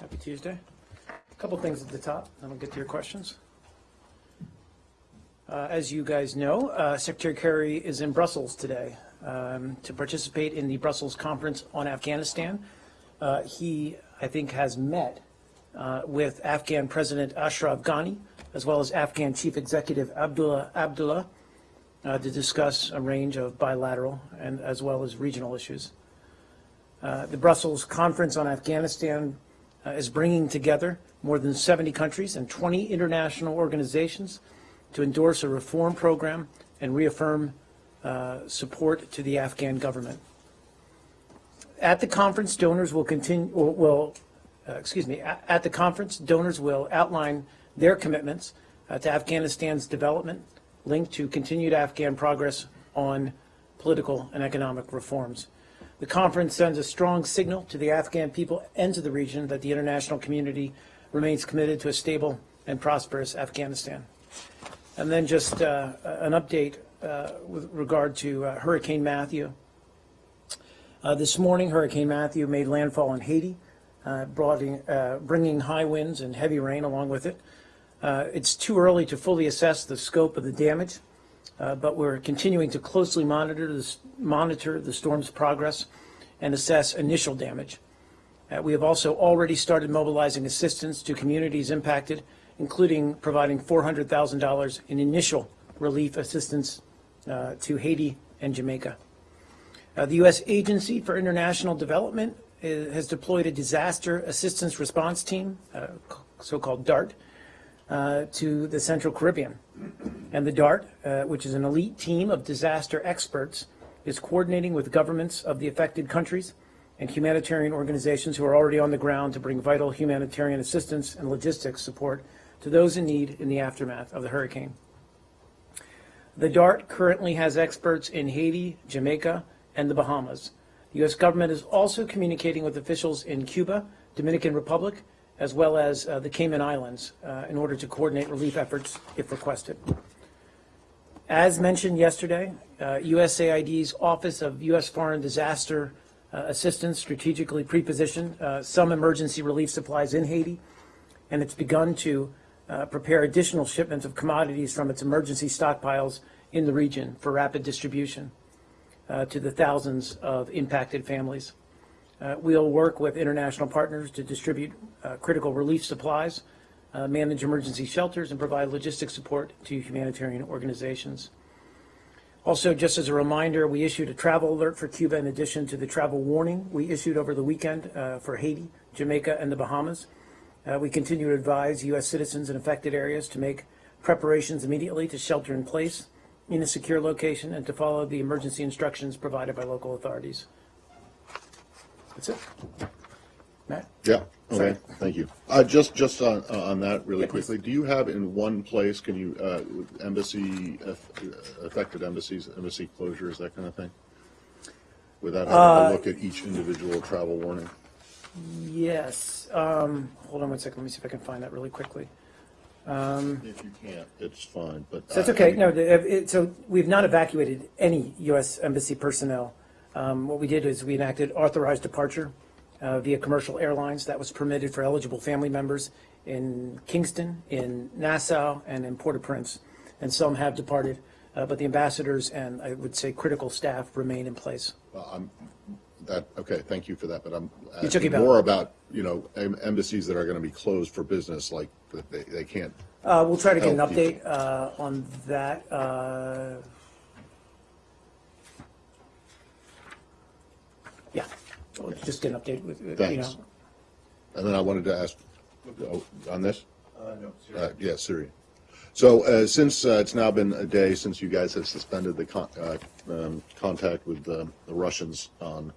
Happy Tuesday. A couple things at the top, then we'll get to your questions. Uh, As you guys know, uh, Secretary Kerry is in Brussels today um, to participate in the Brussels Conference on Afghanistan. Uh, He, I think, has met uh, with Afghan President Ashraf Ghani, as well as Afghan Chief Executive Abdullah Abdullah, uh, to discuss a range of bilateral and as well as regional issues. Uh, The Brussels Conference on Afghanistan uh, is bringing together more than 70 countries and 20 international organizations to endorse a reform program and reaffirm uh, support to the Afghan government. At the conference, donors will continue, will- uh, excuse me, a- at the conference, donors will outline their commitments uh, to Afghanistan's development linked to continued Afghan progress on political and economic reforms. The conference sends a strong signal to the Afghan people and to the region that the international community remains committed to a stable and prosperous Afghanistan. And then just uh, an update uh, with regard to uh, Hurricane Matthew. Uh, This morning, Hurricane Matthew made landfall in Haiti, uh, uh, bringing high winds and heavy rain along with it. It's too early to fully assess the scope of the damage, uh, but we're continuing to closely monitor monitor the storm's progress and assess initial damage. Uh, We have also already started mobilizing assistance to communities impacted, including providing $400,000 in initial relief assistance uh, to Haiti and Jamaica. Uh, The U.S. Agency for International Development uh, has deployed a disaster assistance response team, uh, so-called DART, uh, to the Central Caribbean. And the DART, uh, which is an elite team of disaster experts, is coordinating with governments of the affected countries and humanitarian organizations who are already on the ground to bring vital humanitarian assistance and logistics support to those in need in the aftermath of the hurricane. The DART currently has experts in Haiti, Jamaica, and the Bahamas. The U.S. government is also communicating with officials in Cuba, Dominican Republic, as well as uh, the Cayman Islands uh, in order to coordinate relief efforts if requested. As mentioned yesterday, uh, USAID's Office of U.S. Foreign Disaster uh, Assistance strategically prepositioned uh, some emergency relief supplies in Haiti, and it's begun to uh, prepare additional shipments of commodities from its emergency stockpiles in the region for rapid distribution uh, to the thousands of impacted families. Uh, We'll work with international partners to distribute uh, critical relief supplies, uh, manage emergency shelters, and provide logistic support to humanitarian organizations. Also, just as a reminder, we issued a travel alert for Cuba in addition to the travel warning we issued over the weekend uh, for Haiti, Jamaica, and the Bahamas. Uh, We continue to advise U.S. citizens in affected areas to make preparations immediately to shelter in place in a secure location and to follow the emergency instructions provided by local authorities. That's it. Matt? Yeah, Sorry. okay, thank you. Uh, just, just on, uh, on that really Yeah, please. quickly, do you have in one place, can you, uh, embassy, affected embassies, embassy closures, that kind of thing? Without Uh, having to look at each individual travel warning? Yes. Um, hold on one second. Let me see if I can find that really quickly. If you can't, it's fine, but. So that's uh, okay. No, the- it, so we've not evacuated any U.S. Embassy personnel. Um, what we did is we enacted authorized departure uh, via commercial airlines. That was permitted for eligible family members in Kingston, in Nassau, and in Port-au-Prince. And some have departed, uh, but the ambassadors and I would say critical staff remain in place. Well, I'm, that, okay, thank you for that, but I'm asking more about, you know, em- embassies that are gonna be closed for business, like, that they, they can't. Uh, we'll try to get an update uh, on that. Yeah, we'll just get an update with, with, you Thanks. know. And then I wanted to ask, oh, on this? Uh, no, Uh, sir. Yeah, Syria. So uh, since uh, it's now been a day since you guys have suspended the con- uh, um, contact with the the Russians on,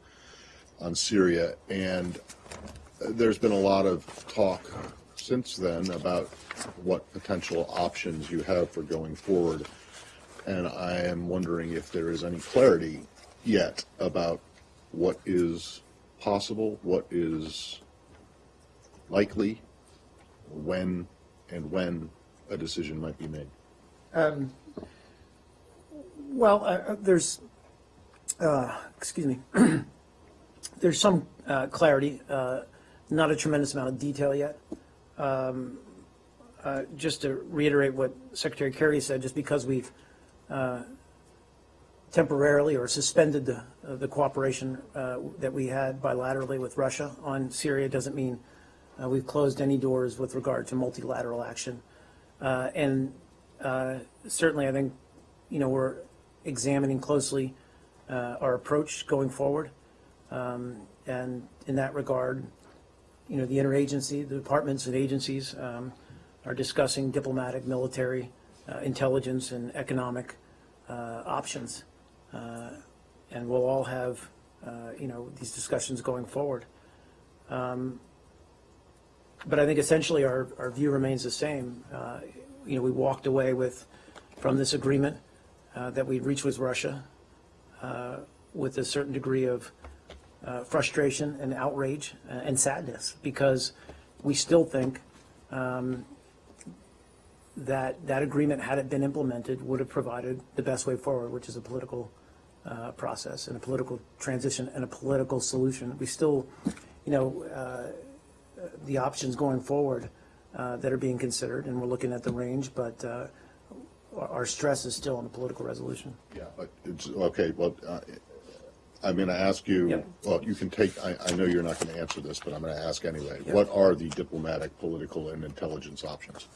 on Syria, and there's been a lot of talk since then about what potential options you have for going forward. And I am wondering if there is any clarity yet about what is possible, what is likely, when and when a decision might be made. Well, uh, uh, there's, uh, excuse me, there's some uh, clarity uh, not a tremendous amount of detail yet. Um, uh, Just to reiterate what Secretary Kerry said, just because we've temporarily or suspended the, uh, the cooperation uh, that we had bilaterally with Russia on Syria doesn't mean uh, we've closed any doors with regard to multilateral action. Uh, And uh, certainly, I think, you know, we're examining closely uh, our approach going forward. Um, And in that regard, you know, the interagency, the departments and agencies um, are discussing diplomatic, military, intelligence, and economic options. Uh, And we'll all have, uh, you know, these discussions going forward. Um, But I think essentially our, our view remains the same. Uh, You know, we walked away with, from this agreement that we reached with Russia with a certain degree of uh, frustration and outrage and sadness because we still think um, that that agreement, had it been implemented, would have provided the best way forward, which is a political uh, process and a political transition and a political solution. We still, you know, uh, the options going forward uh, that are being considered, and we're looking at the range, but uh, our stress is still on the political resolution. Yeah, but it's, okay, well, I'm going to ask you, Yep. well, you can take, I, I know you're not going to answer this, but I'm going to ask anyway. Yep. What are the diplomatic, political, and intelligence options?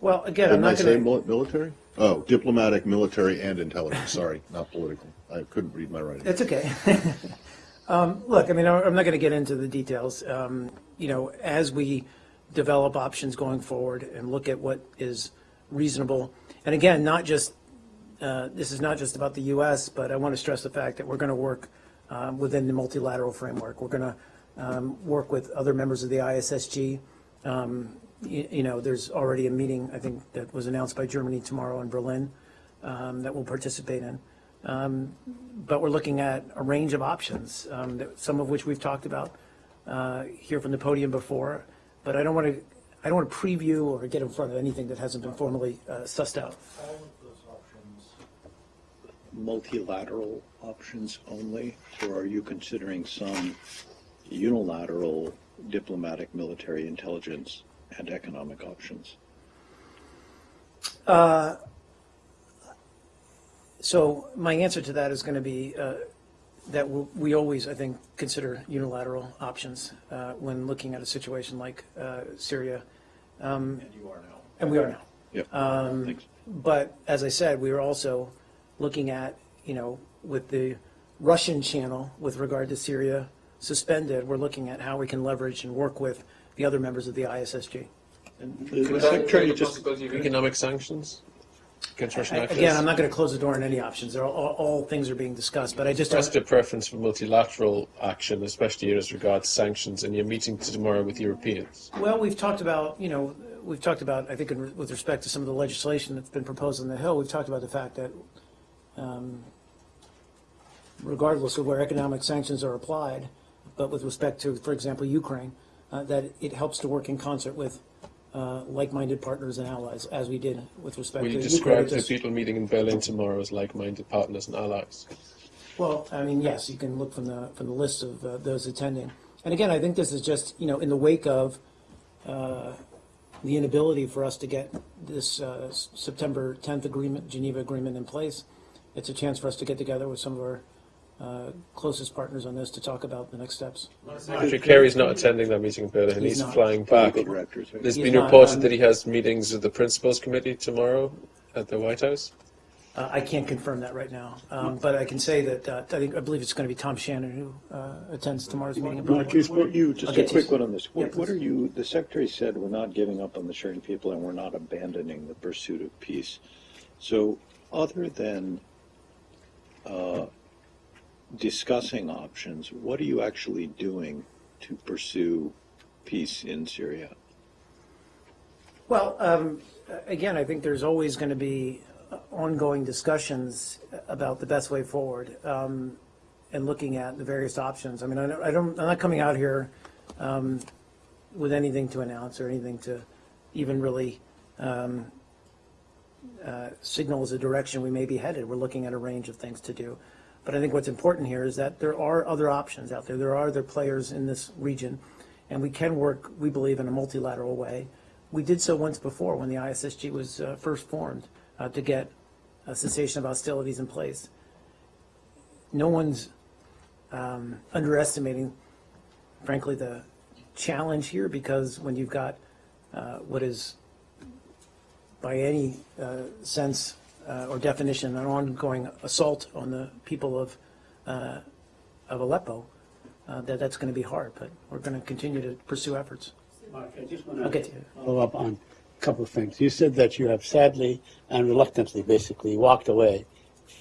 Well, again, I'm Didn't I not say going to, mil- military? Oh, diplomatic, military, and intelligence, sorry, not political. I couldn't read my writing. it's okay. Um, Look, I mean, I'm not going to get into the details. Um, You know, as we develop options going forward and look at what is reasonable, and again, not just, uh, this is not just about the U.S., but I want to stress the fact that we're going to work um, within the multilateral framework. We're going to work with other members of the ISSG. Um, You you know, there's already a meeting, I think, that was announced by Germany tomorrow in Berlin um, that we'll participate in. Um, But we're looking at a range of options, um, that- some of which we've talked about uh, here from the podium before. But I don't want to, I don't want to preview or get in front of anything that hasn't been formally uh, sussed out. all of those options multilateral options only, or are you considering some unilateral diplomatic, military, intelligence, and economic options? So my answer to that is going to be uh, that we'll- we always, I think, consider unilateral options uh, when looking at a situation like uh, Syria, And you are now. and we are now. Yep. Thanks. But as I said, we are also looking at, you know, with the Russian channel with regard to Syria suspended, we're looking at how we can leverage and work with the other members of the ISSG. The Could Secretary just, economic sanctions against Russian? Again, I'm not going to close the door on any options. They're all, all- all things are being discussed, but I just, expressed a preference for multilateral action, especially as regards sanctions, and you're meeting tomorrow with Europeans. well, we've talked about, you know, we've talked about, I think in- with respect to some of the legislation that's been proposed on the Hill, we've talked about the fact that um, regardless of where economic sanctions are applied, but with respect to, for example, Ukraine, uh, that it helps to work in concert with uh, like-minded partners and allies, as we did with respect Will to you describe the people meeting in Berlin tomorrow as like-minded partners and allies? Well, I mean, yes, you can look from the, from the list of uh, those attending. And again, I think this is just, you know, in the wake of uh, the inability for us to get this uh, September 10th agreement, Geneva Agreement in place, it's a chance for us to get together with some of our uh, closest partners on this to talk about the next steps. Secretary Kerry's not attending that meeting in Berlin, He's he's flying back. political directors, right? There's He's been not, reported um, that he has meetings with the Principals Committee tomorrow at the White House. Uh, I can't confirm that right now, um, but I can say that, uh, I think, I believe it's going to be Tom Shannon who uh, attends tomorrow's meeting in Berlin. What you, just a quick you. one on this. Yeah, What what are you, the Secretary said, we're not giving up on the Syrian people and we're not abandoning the pursuit of peace. So, other than uh, discussing options, what are you actually doing to pursue peace in Syria? Well, um, again, I think there's always going to be ongoing discussions about the best way forward um, and looking at the various options. I mean, I don't, I'm not coming out here um, with anything to announce or anything to even really um, uh, signal as a direction we may be headed. We're looking at a range of things to do. But I think what's important here is that there are other options out there. There are other players in this region, and we can work, we believe, in a multilateral way. We did so once before when the ISSG was uh, first formed uh, to get a cessation of hostilities in place. No one's um, underestimating, frankly, the challenge here because when you've got uh, what is, by any uh, sense uh, or definition, an ongoing assault on the people of uh, of Aleppo, uh, that that's going to be hard. But we're going to continue to pursue efforts. Mark, I just want to you. follow up on a couple of things. You said that you have sadly and reluctantly, basically, walked away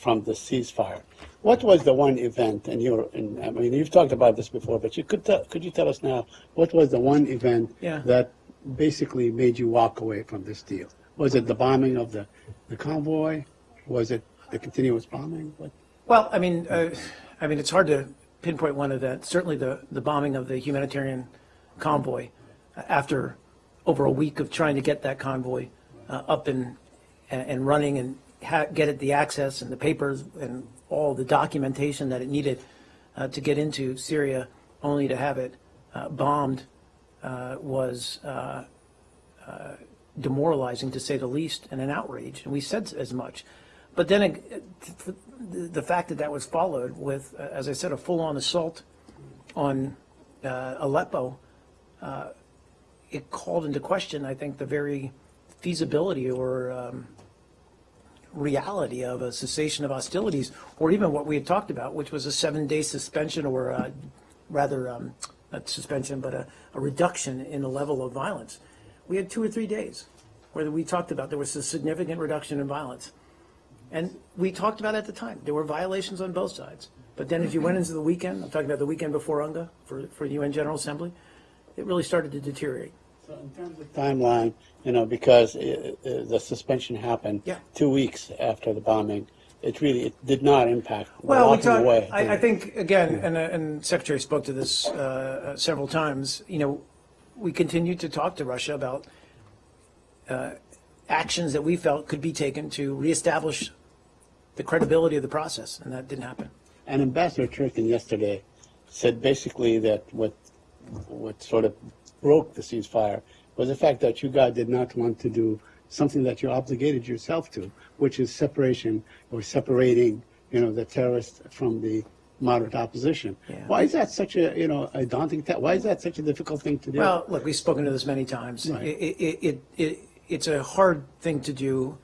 from the ceasefire. What was the one event, and you're, and, I mean, you've talked about this before, but you could tell, could you tell us now, what was the one event Yeah. that basically made you walk away from this deal? Was it the bombing of the, the convoy? Was it the continuous bombing? What? Well, I mean, uh, I mean, it's hard to pinpoint one of that. Certainly, the the bombing of the humanitarian convoy uh, after over a week of trying to get that convoy uh, up and and running and get it the access and the papers and all the documentation that it needed uh, to get into Syria, only to have it uh, bombed, uh, was demoralizing to say the least, and an outrage. And we said as much. But then the fact that that was followed with, as I said, a full-on assault on uh, Aleppo, uh, it called into question, I think, the very feasibility or um, reality of a cessation of hostilities, or even what we had talked about, which was a seven-day suspension or uh, rather, um, not suspension, but a, a reduction in the level of violence. We had two or three days where we talked about there was a significant reduction in violence. And we talked about at the time, there were violations on both sides. But then as you went into the weekend, I'm talking about the weekend before UNGA for, for UN General Assembly, it really started to deteriorate. So in terms of timeline, you know, because uh, uh, the suspension happened Yeah. two weeks after the bombing, it really it did not impact Well, we walking talked, away. I, I think, again, and, uh, and Secretary spoke to this uh, uh, several times, you know, we continued to talk to Russia about uh, actions that we felt could be taken to reestablish the credibility of the process, and that didn't happen. And Ambassador Churkin yesterday said basically that what what sort of broke the ceasefire was the fact that you guys did not want to do something that you obligated yourself to, which is separation or separating, you know, the terrorists from the moderate opposition. Yeah. Why is that such a, you know, a daunting ta- Why is that such a difficult thing to do? Well, look, we've spoken to this many times. Right. It, it, it, it, it's a hard thing to do,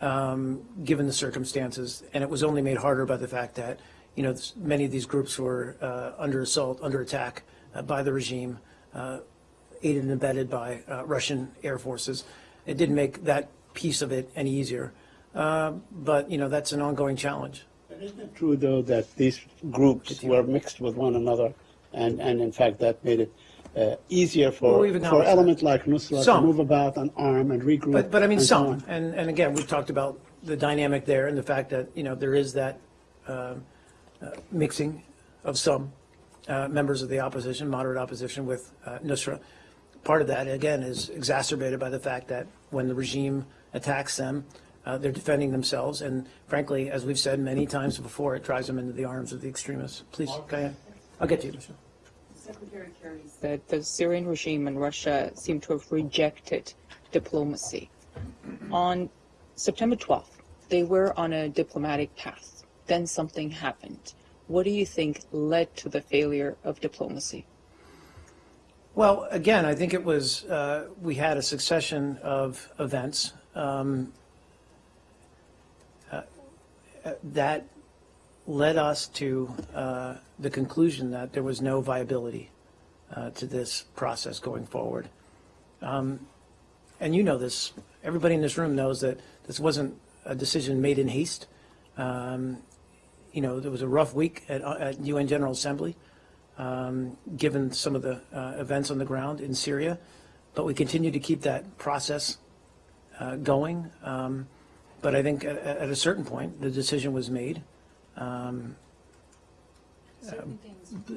um, given the circumstances, and it was only made harder by the fact that, you know, many of these groups were uh, under assault, under attack uh, by the regime, uh, aided and abetted by uh, Russian air forces. It didn't make that piece of it any easier. Uh, But, you know, that's an ongoing challenge. Isn't it true, though, that these groups were mixed with one another, and, and in fact, that made it uh, easier for, for elements like Nusra to move about and arm and regroup? But, but I mean, and some, on? and, and again, we've talked about the dynamic there and the fact that, you know, there is that um, uh, mixing of some uh, members of the opposition, moderate opposition with uh, Nusra. Part of that, again, is exacerbated by the fact that when the regime attacks them, uh, they're defending themselves, and frankly, as we've said many times before, it drives them into the arms of the extremists. Please, go ahead. I'll get to you, Michelle. Secretary Kerry said the Syrian regime and Russia seem to have rejected diplomacy. On September 12th, they were on a diplomatic path. Then something happened. What do you think led to the failure of diplomacy? Well, again, I think it was, uh, we had a succession of events um, that led us to uh, the conclusion that there was no viability uh, to this process going forward. Um, And you know this, everybody in this room knows that this wasn't a decision made in haste. Um, You know, there was a rough week at at UN General Assembly um, given some of the uh, events on the ground in Syria. But we continue to keep that process uh, going. Um, But I think at, at a certain point, the decision was made. Um, um,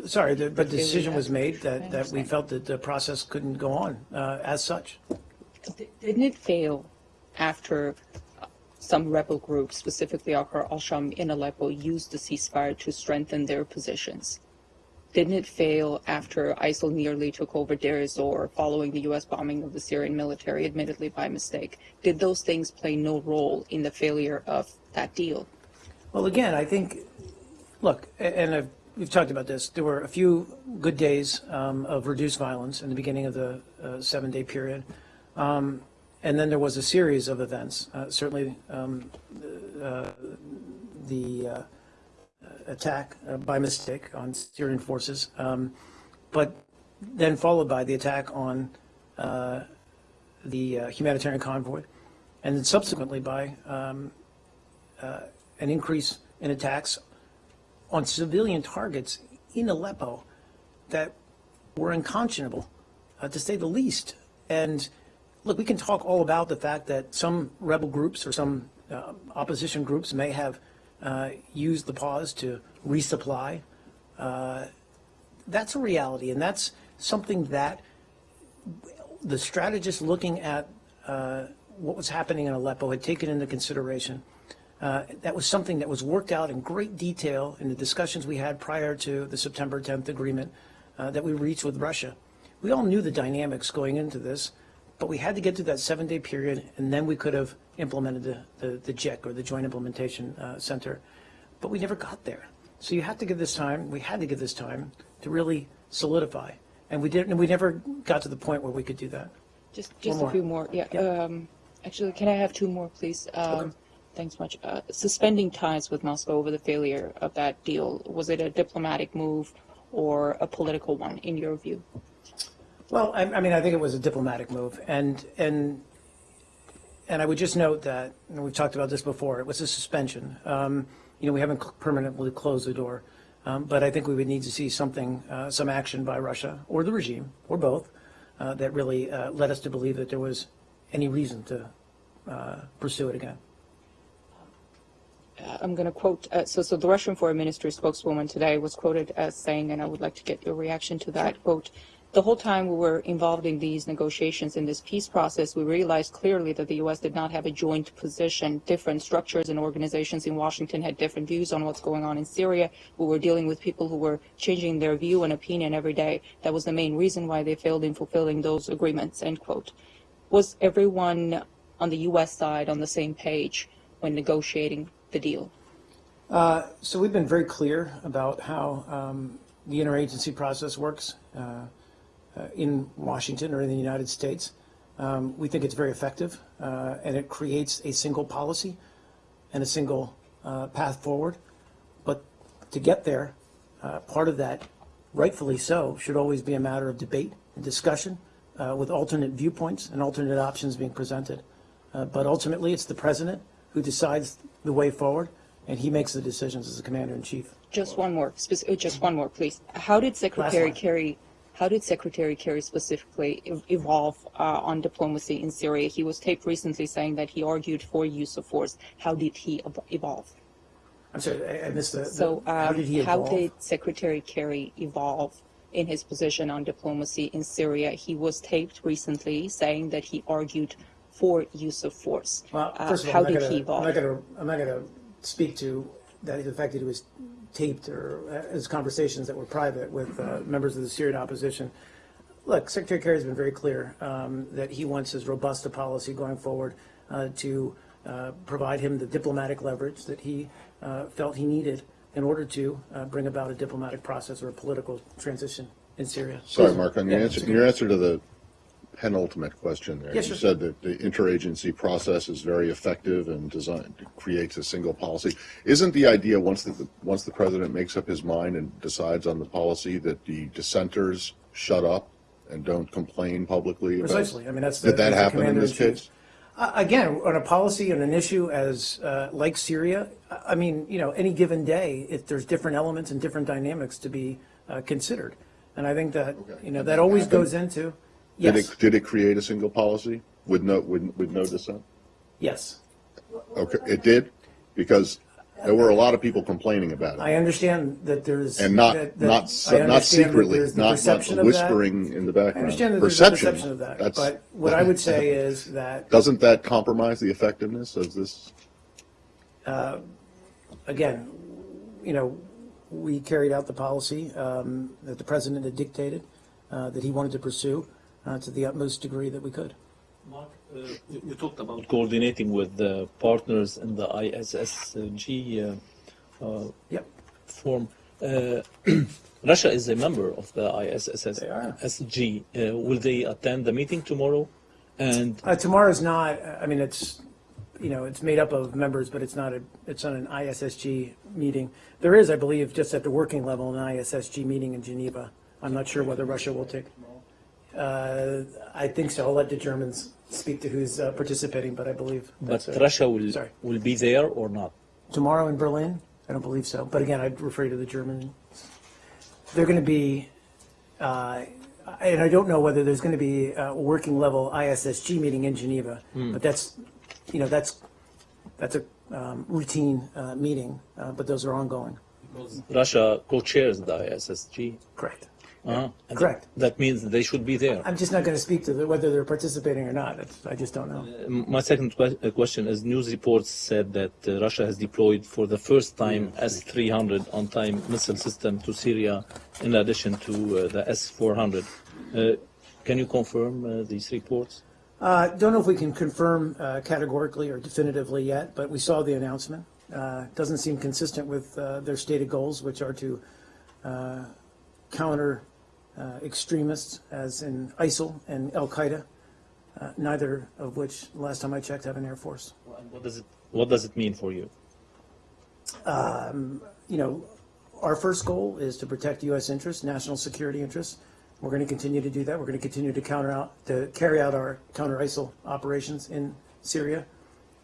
Sorry, the- but the decision was made that, that we felt that the process couldn't go on uh, as such. Didn't it fail after some rebel groups, specifically Ahrar al-Sham in Aleppo, used the ceasefire to strengthen their positions. Didn't it fail after ISIL nearly took over Deir ez-Zor following the U.S. bombing of the Syrian military, admittedly by mistake? Did those things play no role in the failure of that deal? Well, again, I think, look, and I've, we've talked about this. There were a few good days um, of reduced violence in the beginning of the uh, seven-day period, um, and then there was a series of events. Uh, certainly, um, uh, the uh, attack uh, by mistake on Syrian forces, um, but then followed by the attack on uh, the uh, humanitarian convoy, and then subsequently by um, uh, an increase in attacks on civilian targets in Aleppo that were unconscionable, uh, to say the least. And look, we can talk all about the fact that some rebel groups or some opposition groups may have uh, used the pause to resupply. Uh, that's a reality, and that's something that the strategists looking at uh, what was happening in Aleppo had taken into consideration. Uh, that was something that was worked out in great detail in the discussions we had prior to the September 10th agreement uh, that we reached with Russia. We all knew the dynamics going into this, but we had to get through that seven-day period, and then we could have implemented the, the, the JIC, or the Joint Implementation uh, Center. But we never got there. So you have to give this time, we had to give this time to really solidify. And we didn't, and we never got to the point where we could do that. Just, just more. a few more. Yeah. Yeah. Um, actually, can I have two more, please? Um, Thanks much. Uh, suspending ties with Moscow over the failure of that deal, was it a diplomatic move or a political one, in your view? Well, I, I mean, I think it was a diplomatic move, and and and I would just note that and we've talked about this before. It was a suspension. Um, you know, we haven't permanently closed the door, um, but I think we would need to see something, uh, some action by Russia or the regime or both, uh, that really uh, led us to believe that there was any reason to uh, pursue it again. I'm going to quote, uh, so, so the Russian foreign ministry spokeswoman today was quoted as saying, and I would like to get your reaction to that, quote, the whole time we were involved in these negotiations in this peace process, we realized clearly that the U.S. did not have a joint position. Different structures and organizations in Washington had different views on what's going on in Syria. We were dealing with people who were changing their view and opinion every day. That was the main reason why they failed in fulfilling those agreements, end quote. Was everyone on the U.S. side on the same page when negotiating the deal? So we've been very clear about how um, the interagency process works uh, uh, in Washington or in the United States. Um, We think it's very effective, uh, and it creates a single policy and a single uh, path forward. But to get there, uh, part of that, rightfully so, should always be a matter of debate and discussion uh, with alternate viewpoints and alternate options being presented. Uh, But ultimately, it's the president who decides the way forward, and he makes the decisions as the commander-in-chief. Just one more, uh, just one more, please. How did Secretary. Kerry, how did Secretary Kerry specifically evolve uh, on diplomacy in Syria? He was taped recently saying that he argued for use of force. How did he evolve? I'm sorry, I- missed So, how um, did he evolve? how did Secretary Kerry evolve in his position on diplomacy in Syria? He was taped recently saying that he argued for use of force. Well, Uh, first of all, how I'm not did gonna, he evolve? I'm not gonna speak to that, the fact that he was taped or as conversations that were private with uh, members of the Syrian opposition. Look, Secretary Kerry has been very clear um, that he wants as robust a policy going forward uh, to uh, provide him the diplomatic leverage that he uh, felt he needed in order to uh, bring about a diplomatic process or a political transition in Syria. Sorry, Mark, on your Yeah, answer, your answer to the penultimate question there. Yes, You sir. said that the interagency process is very effective and designed, creates a single policy. Isn't the idea, once the, once the president makes up his mind and decides on the policy, that the dissenters shut up and don't complain publicly about? Precisely. I mean, that's the- Did that happen in this case? Uh, Again, on a policy and an issue as, uh, like Syria, I- mean, you know, any given day, if there's different elements and different dynamics to be uh, considered. And I think that, Okay. you know, that always happened? goes into, Did it, did it create a single policy with no, with, with no dissent? yes. Okay, it did? Because there were a lot of people complaining about it. I understand that there's. And not, that- that- not, I not secretly, the not, not perception whispering in the I background. understand that there's a perception of that, That's- but what I would say is that Doesn't that compromise the effectiveness of this? uh, again, you know, we carried out the policy um, that the president had dictated, uh, that he wanted to pursue uh, to the utmost degree that we could. Mark, uh, you you talked about coordinating with the partners in the ISSG uh, uh, Yep. form. Uh, Russia is a member of the ISSG. Uh, will they attend the meeting tomorrow? And Uh, tomorrow's not, I mean, it's, you know, it's made up of members, but it's not a, it's not an ISSG meeting. There is, I believe, just at the working level, an ISSG meeting in Geneva. I'm not sure whether Russia will take. Uh, I think so. I'll let the Germans speak to who's uh, participating, but I believe. but that's. Russia will Sorry. will be there or not? Tomorrow in Berlin? I don't believe so. But again, I'd refer you to the German. They're going to be, uh, and I don't know whether there's going to be a working level ISSG meeting in Geneva, but that's, you know, that's, that's a um, routine uh, meeting, uh, but those are ongoing. Russia co-chairs the ISSG. Correct. Uh-huh. Correct. That means they should be there. I'm just not going to speak to the, whether they're participating or not. It's, I just don't know. My second que- uh, question is news reports said that uh, Russia has deployed for the first time S-300 on-time missile system to Syria in addition to uh, the S-400. Uh, can you confirm uh, these reports? Uh, Don't know if we can confirm uh, categorically or definitively yet, but we saw the announcement. Uh, Doesn't seem consistent with uh, their stated goals, which are to uh, counter uh, extremists, as in ISIL and Al Qaeda, uh, neither of which, last time I checked, have an air force. What does it What does it mean for you? You know, our first goal is to protect U.S. interests, national security interests. We're going to continue to do that. We're going to continue to counter out, to carry out our counter ISIL operations in Syria.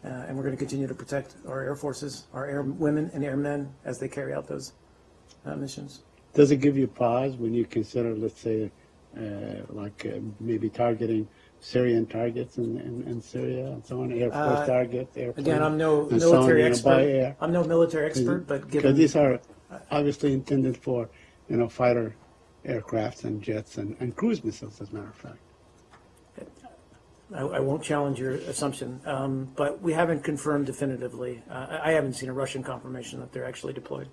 Uh, and we're going to continue to protect our air forces, our air women and airmen as they carry out those uh, missions. Does it give you pause when you consider, let's say, uh, like uh, maybe targeting Syrian targets in, in, in Syria and so on, Air Force Uh, targets, airplanes? Again, I'm no so military by expert. I'm no military expert, but given, these are obviously intended for, you know, fighter aircrafts and jets and, and cruise missiles, as a matter of fact. I, I won't challenge your assumption, um, but we haven't confirmed definitively. Uh, I I haven't seen a Russian confirmation that they're actually deployed.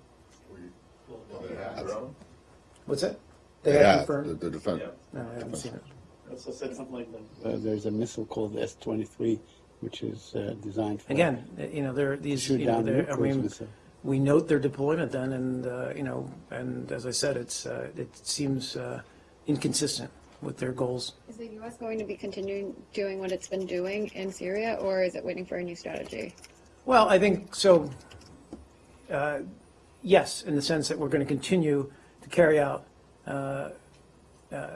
What's that? They Yeah, the, confirmed? the defense. No, I haven't seen it. Also said something like that. Uh, there's a missile called the S-23, which is uh, designed for Again, you know, there, these, you know, down there, I mean, missile. we note their deployment then, and, uh, you know, and as I said, it's, uh, it seems uh, inconsistent with their goals. Is the U.S. going to be continuing doing what it's been doing in Syria, or is it waiting for a new strategy? Well, I think, so, uh, yes, in the sense that we're going to continue to carry out uh, uh,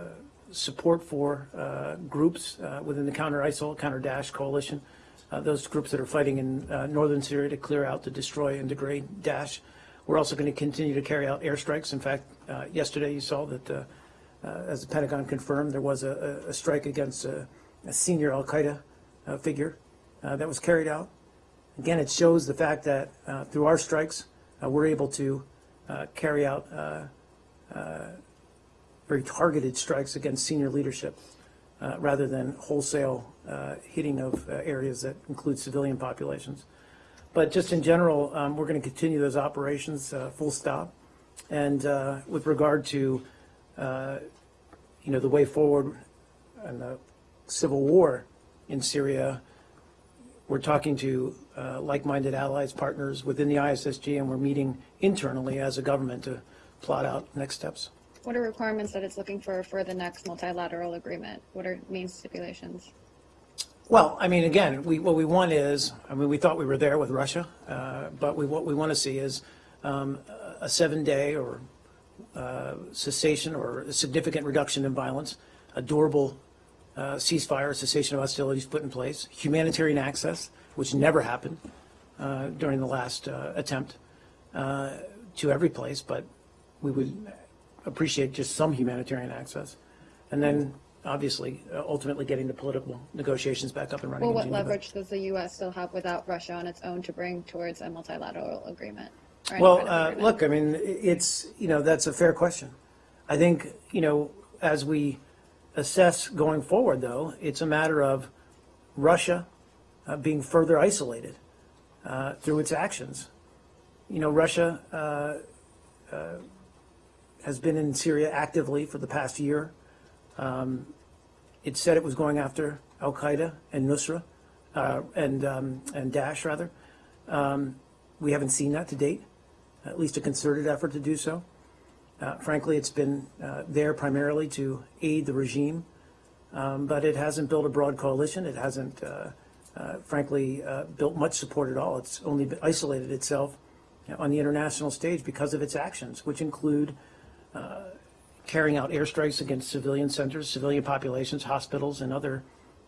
support for uh, groups uh, within the counter-ISIL, counter-Daesh coalition, uh, those groups that are fighting in uh, northern Syria to clear out, to destroy and degrade Daesh. We're also going to continue to carry out airstrikes. In fact, yesterday you saw that, as the Pentagon confirmed, there was a, a- strike against a, a senior Al-Qaeda figure that was carried out. Again, it shows the fact that through our strikes, we're able to uh, carry out uh, uh, very targeted strikes against senior leadership uh, rather than wholesale uh, hitting of uh, areas that include civilian populations. But just in general, um, we're going to continue those operations uh, full stop. And uh, with regard to, uh, you know, the way forward and the civil war in Syria, we're talking to uh, like-minded allies, partners within the ISSG, and we're meeting internally as a government to plot out next steps. What are requirements that it's looking for for the next multilateral agreement? What are main stipulations? Well, I mean, again, we, what we want is, I mean, we thought we were there with Russia, uh, but we, what we want to see is um, a seven-day or uh, cessation or a significant reduction in violence, a durable uh, ceasefire, cessation of hostilities put in place, humanitarian access, which never happened uh, during the last uh, attempt uh, to every place, but we would appreciate just some humanitarian access. And then, obviously, uh, ultimately getting the political negotiations back up and running Well, what leverage does the U.S. still have without Russia on its own to bring towards a multilateral agreement? Well, kind of uh, agreement? look, I mean, it's, you know, that's a fair question. I think, you know, as we assess going forward, though, it's a matter of Russia uh, being further isolated uh, through its actions. You know, Russia uh, uh, has been in Syria actively for the past year. Um, It said it was going after Al Qaeda and Nusra uh, and um, and Daesh rather. Um, we haven't seen that to date, at least a concerted effort to do so. Uh, frankly, it's been uh, there primarily to aid the regime, um, but it hasn't built a broad coalition. It hasn't, uh, uh, frankly, uh, built much support at all. It's only isolated itself on the international stage because of its actions, which include uh, carrying out airstrikes against civilian centers, civilian populations, hospitals, and other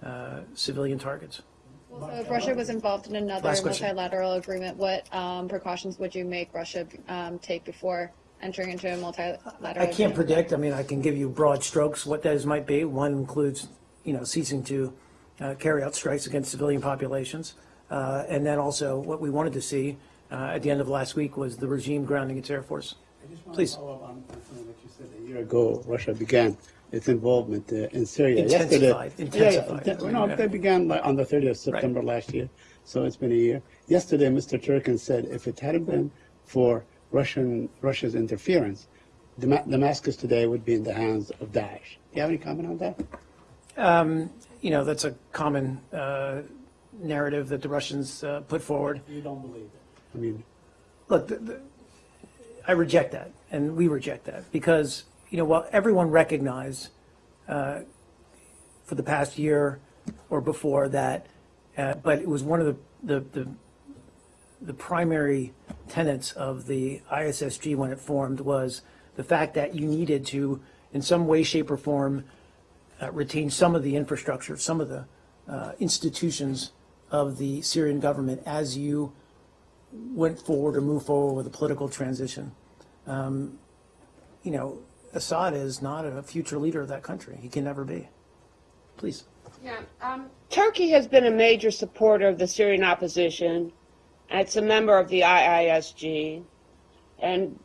uh, civilian targets. So if Russia was involved in another multilateral agreement, what um, precautions would you make Russia um, take before entering into a multilateral? I can't agreement? predict, I mean, I can give you broad strokes, what those might be. One includes, you know, ceasing to uh, carry out strikes against civilian populations. Uh, And then also, what we wanted to see uh, at the end of last week was the regime grounding its air force. I just want Please. to follow up on something that you said a year ago. Russia began its involvement uh, in Syria. Intensified, Yesterday, Yeah, yeah, intensified. well, no, they began like, on the 30th of September last year, so it's been a year. Yesterday, Mr. Churkin said if it hadn't been for Russian Russia's interference, Dama- Damascus today would be in the hands of Daesh. Do you have any comment on that? You know, that's a common uh, narrative that the Russians uh, put forward. You don't believe it? I mean, look, the, the, I reject that, and we reject that because you know while everyone recognized uh, for the past year or before that, uh, but it was one of the the, the the primary tenets of the ISSG when it formed was the fact that you needed to, in some way, shape, or form, uh, retain some of the infrastructure, some of the uh, institutions of the Syrian government as you went forward or moved forward with a political transition. Um, you know, Assad is not a future leader of that country. He can never be. Please. Yeah, um, Turkey has been a major supporter of the Syrian opposition. It's a member of the IISG. And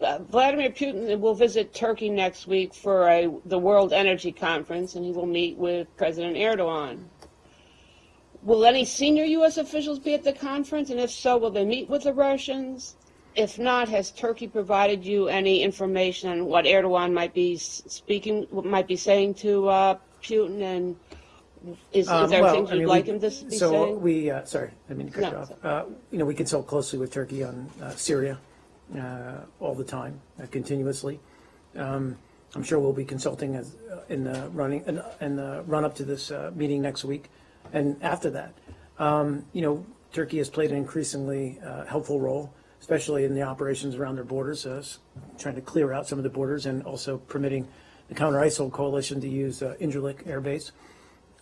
uh, Vladimir Putin will visit Turkey next week for a, the World Energy Conference, and he will meet with President Erdogan. Will any senior U.S. officials be at the conference? And if so, will they meet with the Russians? If not, has Turkey provided you any information on what Erdogan might be speaking, might be saying to uh, Putin? And is, Um, there well, things you'd mean, like we- him to be So saying? we, uh, sorry, I mean to cut No, you off. Uh, You know, we consult closely with Turkey on uh, Syria uh, all the time, uh, continuously. Um, I'm sure we'll be consulting as, uh, in the running, in- in the run-up to this uh, meeting next week and after that. Um, You know, Turkey has played an increasingly uh, helpful role, especially in the operations around their borders, uh, trying to clear out some of the borders and also permitting the counter-ISIL coalition to use uh, Incirlik Air Base.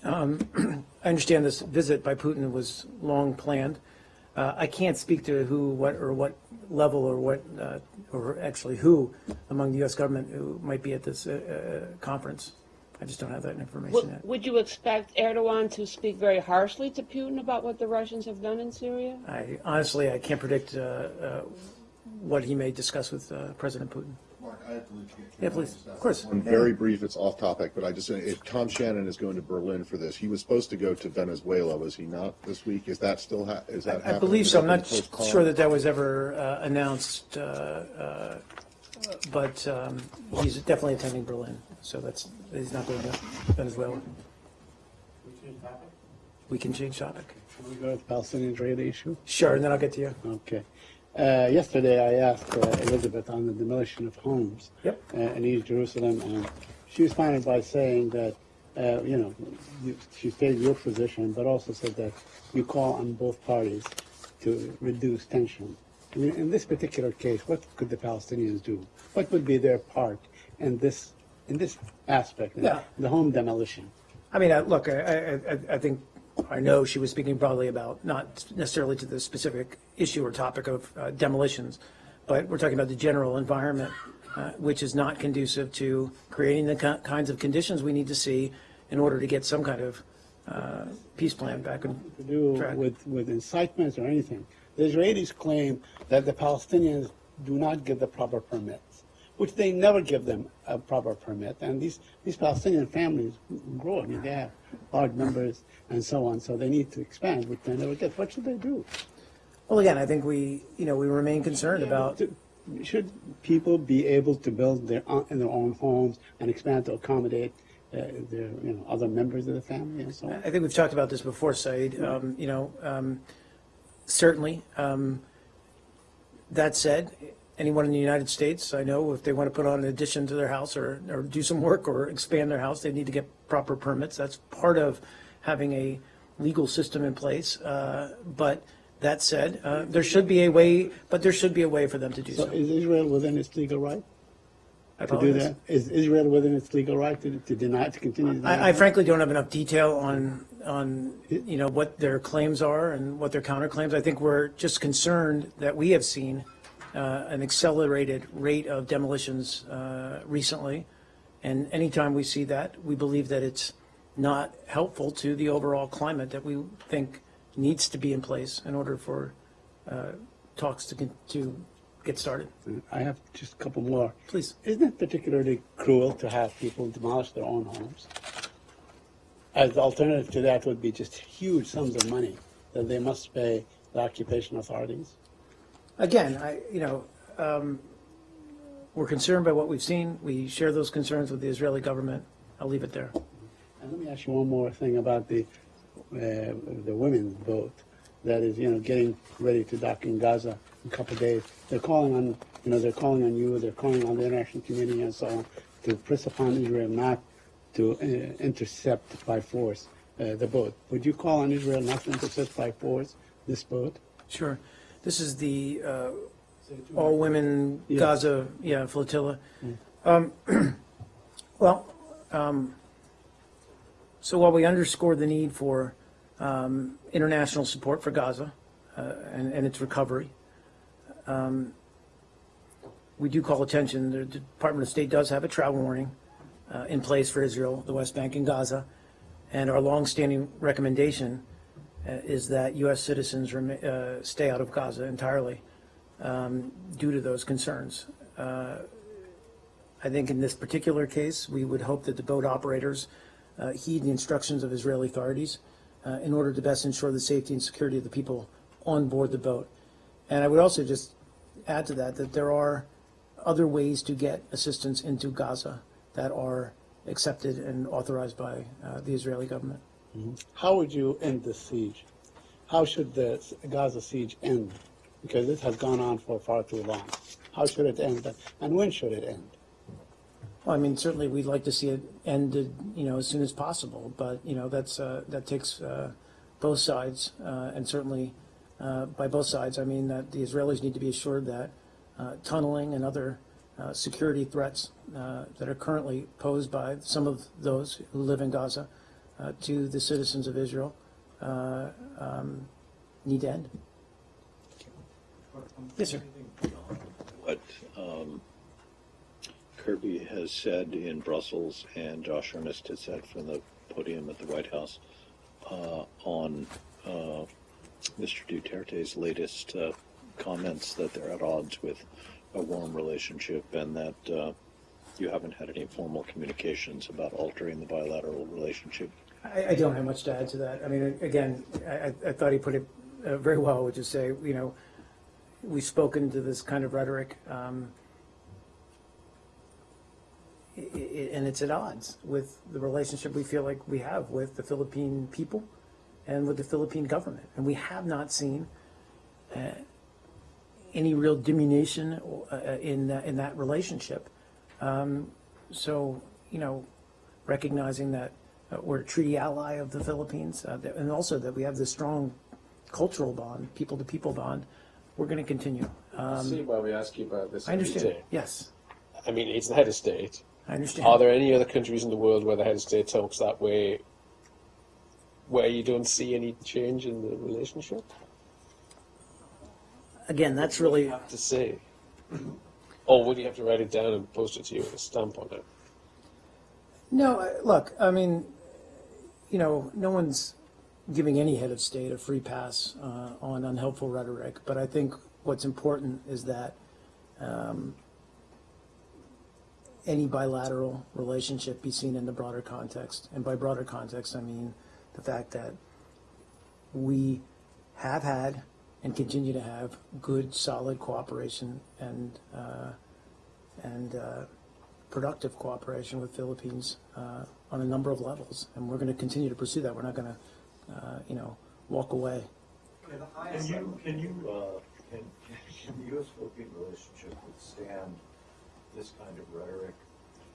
I understand this visit by Putin was long planned. Uh, I can't speak to who, what, or what level, or what, uh, or actually who among the U.S. government who might be at this uh, uh, conference. I just don't have that information Would, yet. would you expect Erdogan to speak very harshly to Putin about what the Russians have done in Syria? I honestly, I can't predict uh, uh, what he may discuss with uh, President Putin. Mark, I have to leave. Can Yeah, I please. just Of course. One very brief, it's off topic, but I just, if Tom Shannon is going to Berlin for this, he was supposed to go to Venezuela, was he not this week? Is that still, ha- is that I happening? believe Has so. I'm been not postponed? sure that that was ever uh, announced, uh, uh, but um, he's definitely attending Berlin. So that's, he's not going to Venezuela. We can change topic. Can we go to the Palestinian-Israeli issue? Sure, and then I'll get to you. Okay. Uh, yesterday, I asked uh, Elizabeth on the demolition of homes Yep. uh, in East Jerusalem, and she responded by saying that, uh, you know, you, she stated your position, but also said that you call on both parties to reduce tension. I mean, in this particular case, what could the Palestinians do? What would be their part in this in this aspect, in Yeah. the home demolition? I mean, I- look, I, I, I- I think, I know she was speaking probably about, not necessarily to the specific issue or topic of uh, demolitions, but we're talking about the general environment, uh, which is not conducive to creating the ki- kinds of conditions we need to see in order to get some kind of uh, peace plan back on to do track. with, with incitements or anything. The Israelis claim that the Palestinians do not give the proper permits, which they never give them a proper permit. And these, these Palestinian families grow. I mean, they have large numbers and so on, so they need to expand, which they never get. What should they do? Well, again, I think we, you know, we remain concerned about, Should people be able to build their, own- in their own homes and expand to accommodate uh, their, you know, other members of the family and so on? I think we've talked about this before, Said, um, you know, um, certainly. um, That said, anyone in the United States, I know if they want to put on an addition to their house or, or do some work or expand their house, they need to get proper permits. That's part of having a legal system in place. Uh, But that said, uh, there should be a way, but there should be a way for them to do So so. is Israel within its legal right to do that? Is Israel within its legal right to, to deny, to continue? to I, I frankly don't have enough detail on, on, you know, what their claims are and what their counterclaims. I think we're just concerned that we have seen an accelerated rate of demolitions uh, recently. And anytime we see that, we believe that it's not helpful to the overall climate that we think needs to be in place in order for uh, talks to, to get started. I have just a couple more. Please. Isn't it particularly cruel to have people demolish their own homes? As the alternative to that would be just huge sums of money that they must pay the occupation authorities. Again, I, you know, um, we're concerned by what we've seen. We share those concerns with the Israeli government. I'll leave it there. And let me ask you one more thing about the uh, the women's boat that is, you know, getting ready to dock in Gaza in a couple of days. They're calling on, you know, they're calling on you. They're calling on the international community and so on to press upon Israel not to uh, intercept by force uh, the boat. Would you call on Israel not to intercept by force this boat? Sure. This is the uh, all-women Yes. Gaza, yeah, flotilla. Um, Well, um, so while we underscore the need for um, international support for Gaza uh, and and its recovery, um, we do call attention, the Department of State does have a travel warning uh, in place for Israel, the West Bank, and Gaza. And our longstanding recommendation is that U.S. citizens uh, stay out of Gaza entirely um, due to those concerns. Uh, I think in this particular case, we would hope that the boat operators uh, heed the instructions of Israeli authorities uh, in order to best ensure the safety and security of the people on board the boat. And I would also just add to that that there are other ways to get assistance into Gaza that are accepted and authorized by uh, the Israeli government. How would you end the siege? How should the Gaza siege end? Because this has gone on for far too long. How should it end? And when should it end? Well, I mean, certainly we'd like to see it ended, you know, as soon as possible, but, you know, that's, uh, that takes, uh, both sides, uh, and certainly, uh, by both sides, I mean that the Israelis need to be assured that, uh, tunneling and other, uh, security threats, that are currently posed by some of those who live in Gaza, uh, to the citizens of Israel, uh, um, need to end. Yes, sir. What um, Kirby has said in Brussels and Josh Earnest has said from the podium at the White House uh, on uh, Mr. Duterte's latest uh, comments that they're at odds with a warm relationship and that uh, you haven't had any formal communications about altering the bilateral relationship. I, I don't have much to add to that. I mean, again, I, I- thought he put it uh, very well, which is say, you know, we've spoken to this kind of rhetoric, um, i- i- and it's at odds with the relationship we feel like we have with the Philippine people and with the Philippine government. And we have not seen uh, any real diminution uh, in, in that relationship. Um, So, you know, recognizing that we're a treaty ally of the Philippines, uh, that- and also that we have this strong cultural bond, people-to-people bond, we're going to continue. Um, See why we ask you about this I understand, yes, I mean, it's the head of state. I understand. Are there any other countries in the world where the head of state talks that way, where you don't see any change in the relationship? Again, that's really, Have to say, or would you have to write it down and post it to you with a stamp on it? no, look, I mean, you know, no one's giving any head of state a free pass uh, on unhelpful rhetoric, but I think what's important is that um, any bilateral relationship be seen in the broader context. And by broader context, I mean the fact that we have had and continue to have good, solid cooperation and, uh, and uh, productive cooperation with Philippines uh, on a number of levels. And we're going to continue to pursue that. We're not going to, uh, you know, walk away. Can you, can you, uh, can, can the U.S. Philippine relationship withstand this kind of rhetoric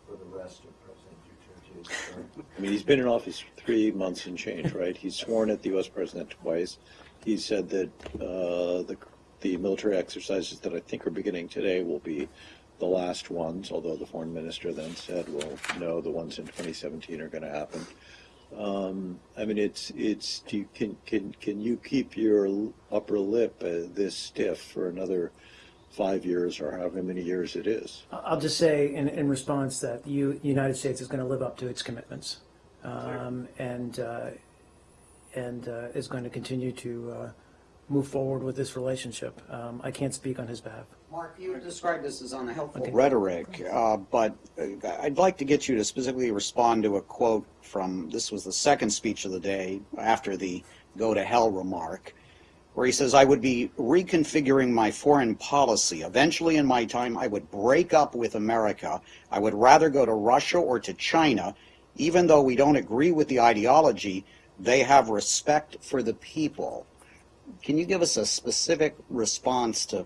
for the rest of President Duterte's term? I mean, he's been in office three months and change, right? He's sworn at the U.S. president twice. He said that uh, the the military exercises that I think are beginning today will be the last ones. Although the foreign minister then said, "Well, no, the ones in 2017 are going to happen." Um, I mean, it's it's. You, can can can you keep your upper lip uh, this stiff for another five years or however many years it is? I'll just say in, in response that the U- United States is going to live up to its commitments um, and, uh, and uh, is going to continue to uh, move forward with this relationship. Um, I can't speak on his behalf. Mark, you described this as unhelpful Okay. rhetoric, uh, but uh, I'd like to get you to specifically respond to a quote from, this was the second speech of the day after the go to hell remark, where he says, I would be reconfiguring my foreign policy. Eventually in my time, I would break up with America. I would rather go to Russia or to China, even though we don't agree with the ideology, they have respect for the people. Can you give us a specific response to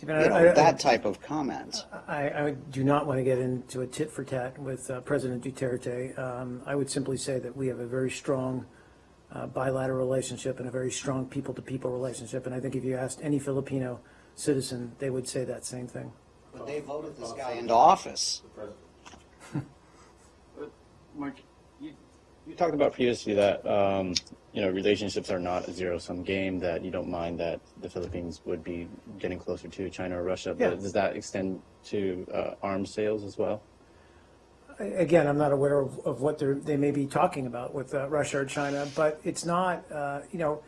you know, I- that type of comments. I, I do not want to get into a tit for tat with uh, President Duterte. Um, I would simply say that we have a very strong uh, bilateral relationship and a very strong people-to-people relationship. And I think if you asked any Filipino citizen, they would say that same thing. But they voted this guy into office. Mark, you, you talked about previously that um, you know relationships are not a zero-sum game. That you don't mind that the Philippines would be getting closer to China or Russia. Yeah. But does that extend to uh, arms sales as well? Again, I'm not aware of, of what they're, they may be talking about with uh, Russia or China, but it's not, uh, you know,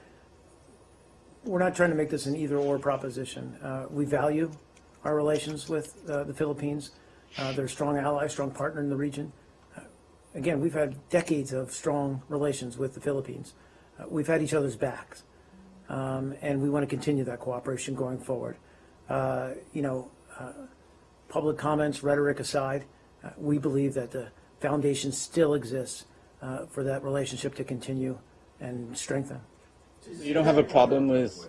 we're not trying to make this an either-or proposition. Uh, We value our relations with uh, the Philippines. Uh, They're a strong ally, strong partner in the region. Uh, Again, we've had decades of strong relations with the Philippines. Uh, We've had each other's backs, um, and we want to continue that cooperation going forward. Uh, You know, uh, public comments, rhetoric aside, uh, we believe that the foundation still exists uh, for that relationship to continue and strengthen. You don't have a problem with.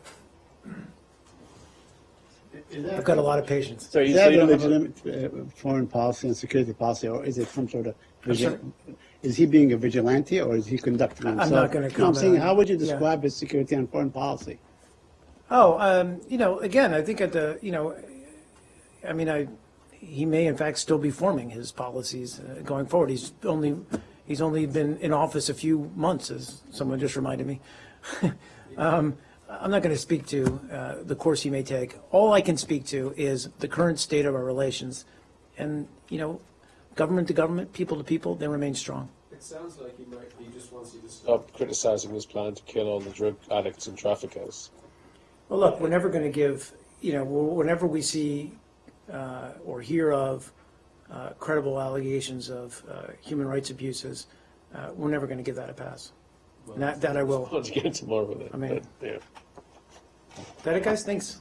I've got a lot of patience. So you, Is so that you a don't a, legitimate uh, foreign policy and security policy, or is it some sort of, I'm sorry? vigil- is he being a vigilante, or is he conducting himself? I'm not gonna No, I'm comment saying, how would you yeah. describe his security and foreign policy? Oh, um, you know, again, I think at the, you know, I mean, I, he may in fact still be forming his policies uh, going forward. He's only, he's only been in office a few months, as someone just reminded me. Um, I'm not going to speak to uh, the course he may take. All I can speak to is the current state of our relations. And, you know, government to government, people to people, they remain strong. It sounds like he might, he just wants you to stop criticizing his plan to kill all the drug addicts and traffickers. Well, look, we're never going to give, you know, whenever we see uh, or hear of uh, credible allegations of uh, human rights abuses, uh, we're never going to give that a pass. And That, that I will. I'll get into more with it. I mean- but, yeah. That it, guys? Thanks.